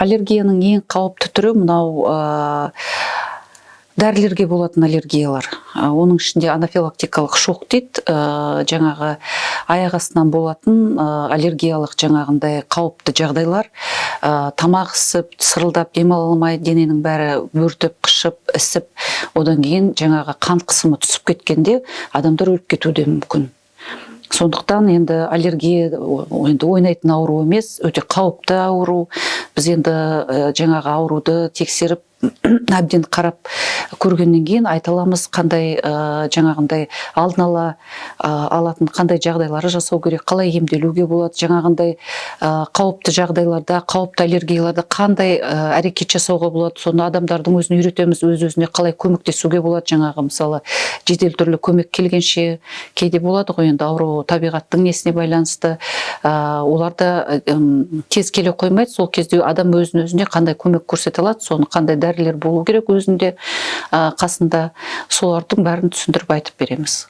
аллергияның ең қауіпті түрі мынау ә, дәрілерге болатын аллергиялар. Ә, оның ішінде анафилактикалық шок дейді ә, жаңағы аяқ астынан болатын ә, аллергиялық жаңағындай қауіпті жағдайлар. Ә, тамақ ісіп сырылдап демала алмай дененің бәрі бөртіп қышып ісіп одан кейін жаңағы қан қысымы түсіп кеткенде адамдар өліп кетуі де мүмкін. Сондықтан енді аллергия енді ойнайтын ауру емес өте қауіпті ауру. Біз енді жаңағы ауруды тексеріп әбден қарап көргеннен кейін айта аламыз қандай ә, жаңағындай алдын ала ә, алатын қандай жағдайлары жасау керек қалай емделуге болады жаңағындай ә, қауіпті жағдайларда қауіпті аллергияларда қандай ә, әрекет жасауға болады соны адамдардың өзін үйретеміз өз өзіне қалай көмектесуге болады жаңағы мысалы жедел түрлі көмек келгенше кейде болады ғой енді ауру табиғаттың несіне байланысты ә, оларды ым, тез келе қоймайды сол кезде адам өзін өзіне қандай көмек көрсете алады соны қандай дәрілер болу керек өзінде қасында солардың бәрін түсіндіріп айтып береміз.